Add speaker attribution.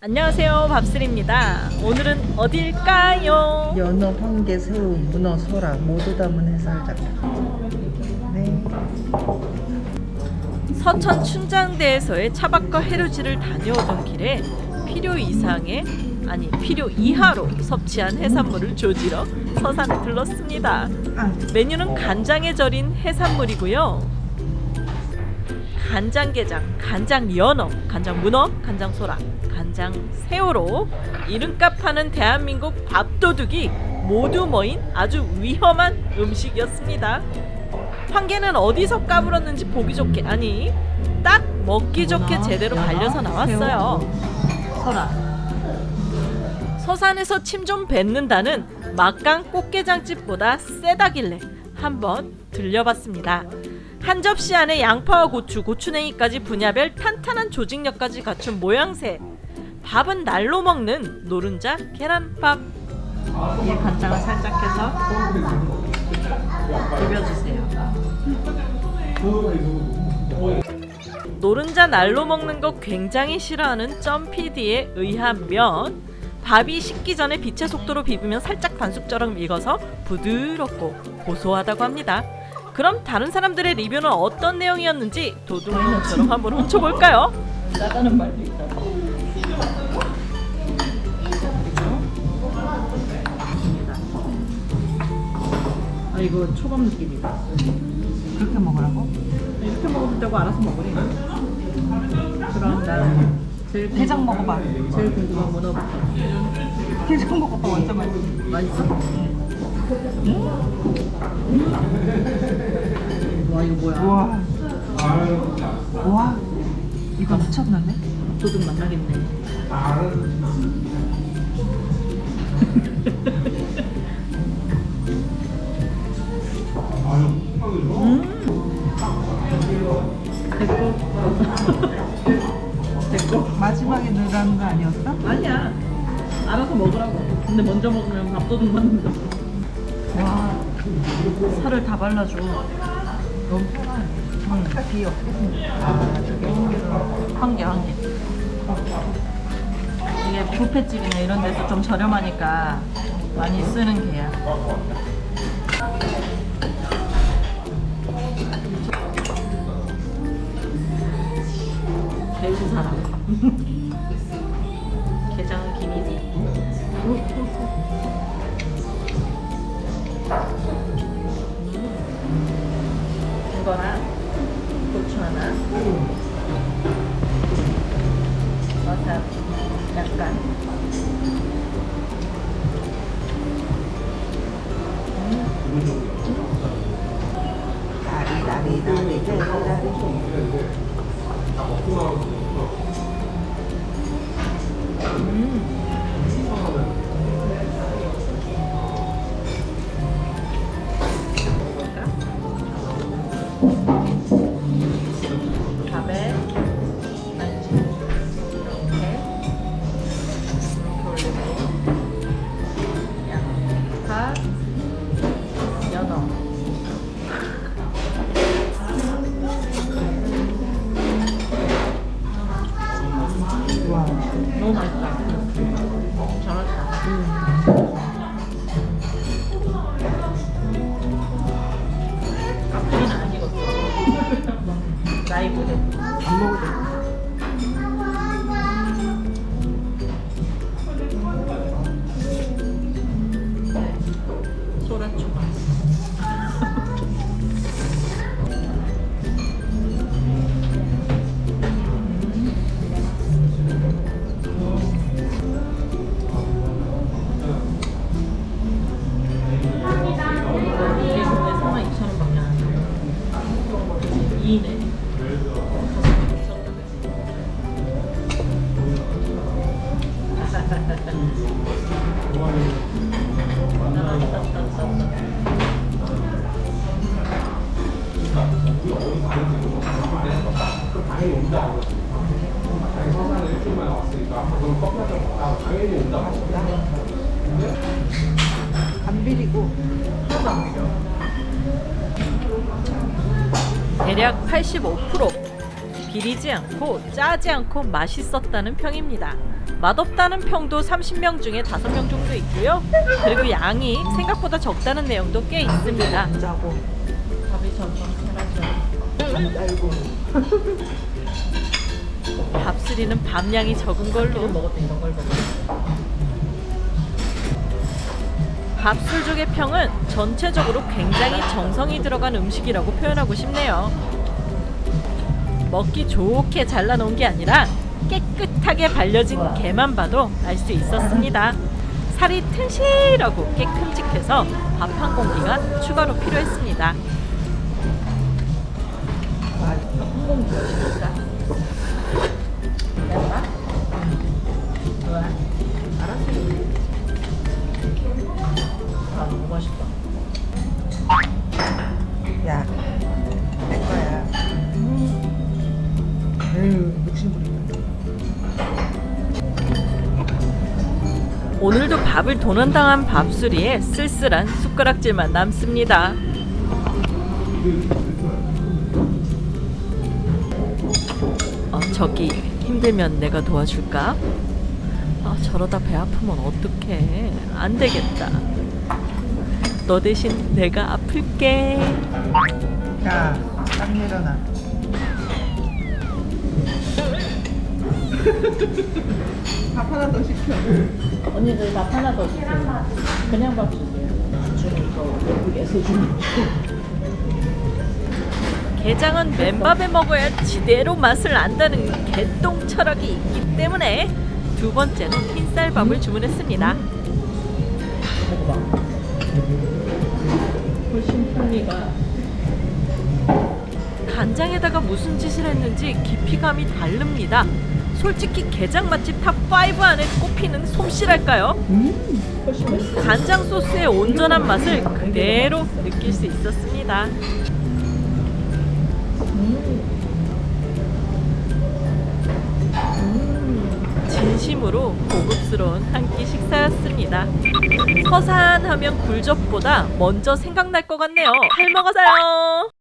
Speaker 1: 안녕하세요 밥슬입니다 오늘은 어딜까요?
Speaker 2: 연어, 황게, 새우, 문어, 소라 모두 담은 해살작품. 네.
Speaker 1: 서천 춘장대에서의 차박과 해루지를 다녀오던 길에 필요 이상의 아니 필요 이하로 섭취한 해산물을 조지러 서산에 들렀습니다
Speaker 2: 아,
Speaker 1: 메뉴는 간장에 절인 해산물이고요 간장게장, 간장 연어, 간장 문어, 간장 소라, 간장 새우로 이름값 하는 대한민국 밥도둑이 모두 모인 아주 위험한 음식이었습니다. 황게는 어디서 까불었는지 보기 좋게 아니 딱 먹기 좋게 제대로 발려서 나왔어요.
Speaker 2: 소라.
Speaker 1: 서산에서 침 좀 뱉는다는 막강 꽃게장집보다 세다길래 한번 들려봤습니다. 한 접시 안에 양파와 고추, 고추냉이까지 분야별 탄탄한 조직력까지 갖춘 모양새. 밥은 날로 먹는 노른자 계란밥.
Speaker 2: 이 간장을 살짝 해서 비벼주세요.
Speaker 1: 노른자 날로 먹는 거 굉장히 싫어하는 점PD에 의하면 밥이 식기 전에 빛의 속도로 비비면 살짝 반숙처럼 익어서 부드럽고 고소하다고 합니다. 그럼 다른 사람들의 리뷰는 어떤 내용이었는지 도둑놈처럼 한번 훔쳐볼까요?
Speaker 2: 나가는 말도 있다. 아 이거 초밥 느낌이다. 그렇게 먹으라고?
Speaker 1: 이렇게 먹으면 되고 알아서 먹으래.
Speaker 2: 그럼 나는 제일 게장 먹어봐.
Speaker 1: 제일 궁금한 문어부터.
Speaker 2: 게장 먹어봐 완전 맛있어.
Speaker 1: 맛있어? 와 이거 뭐야?
Speaker 2: 우와. 우와. 이거 미쳤는데?
Speaker 1: 도둑 만나겠네.
Speaker 2: 됐고. 마지막에 넣으라는 거 아니었어?
Speaker 1: 아니야. 알아서 먹으라고. 근데 먼저 먹으면 밥도둑 맞는다.
Speaker 2: 와. 살을 다 발라줘. 너무 편해. 응, 비어. 아, 저게 한 개, 한 개. 이게 뷔페집이나 이런 데서 좀 저렴하니까 많이 쓰는 게야.
Speaker 1: 배운 사람. 게장은 김이지. 이거랑 고추 하나. 와사비 약간.
Speaker 2: 다리, 다리, 다리, 다리, 다리.
Speaker 1: 라이브로
Speaker 2: 안 먹어도 안 비리고 하나도 안 비려
Speaker 1: 대략 85% 비리지 않고 짜지 않고 맛있었다는 평입니다. 맛없다는 평도 30명 중에 5명 정도 있고요. 그리고 양이 생각보다 적다는 내용도 꽤 있습니다.
Speaker 2: 안 짜고 밥이 점점 사라져.
Speaker 1: 밥수리는 밥량이 적은 걸로. 밥술족의 평은 전체적으로 굉장히 정성이 들어간 음식이라고 표현하고 싶네요. 먹기 좋게 잘라놓은 게 아니라 깨끗하게 발려진 게만 봐도 알 수 있었습니다. 살이 튼실하고 꽤 큼직해서 밥 한 공기가 추가로 필요했습니다.
Speaker 2: 야,
Speaker 1: 오늘도 밥을 도난당한 밥수리에 쓸쓸한 숟가락질만 남습니다. 어, 저기 힘들면 내가 도와줄까? 아, 저러다 배 아프면 어떡해. 안 되겠다. 너 대신 내가 아플게.
Speaker 2: 야, 딱 내려놔. 밥 하나 더 시켜.
Speaker 1: 언니들 밥 하나 더 주세요. 그냥 밥 주세요.
Speaker 2: 주는 거 외국에서 주는 거.
Speaker 1: 게장은 맨밥에 먹어야 지대로 맛을 안다는 개똥 철학이 있기 때문에 두 번째는 흰쌀밥을 주문했습니다.
Speaker 2: 먹어봐. 훨씬 풍미가
Speaker 1: 간장에다가 무슨 짓을 했는지 깊이감이 다릅니다. 솔직히 게장 맛집 top 5 안에 꼽히는 솜씨랄까요? 간장 소스의 온전한 맛을 그대로 느낄 수 있었습니다. 진심으로 고급스러운 한 끼 식사였습니다. 서산하면 굴젓보다 먼저 생각날 것 같네요. 잘 먹어서요.